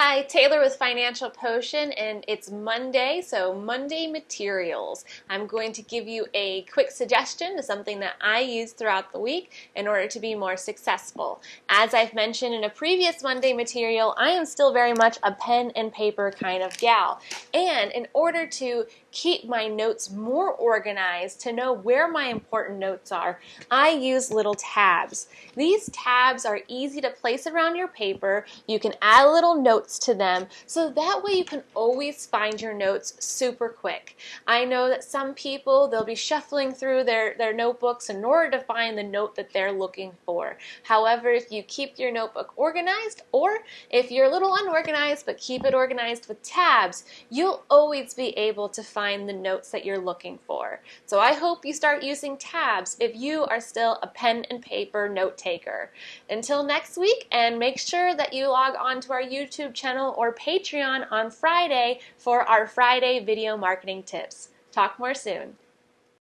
Hi, Taylor with Financial Potion, and it's Monday, so Monday materials. I'm going to give you a quick suggestion to something that I use throughout the week in order to be more successful. As I've mentioned in a previous Monday material, I am still very much a pen and paper kind of gal. And in order to keep my notes more organized, to know where my important notes are, I use little tabs. These tabs are easy to place around your paper. You can add a little notes notes to them so that way you can always find your notes super quick. I know that some people, they'll be shuffling through their, their notebooks in order to find the note that they're looking for. However, if you keep your notebook organized or if you're a little unorganized but keep it organized with tabs, you'll always be able to find the notes that you're looking for. So I hope you start using tabs if you are still a pen and paper note taker. Until next week and make sure that you log on to our YouTube channel or Patreon on Friday for our Friday video marketing tips. Talk more soon.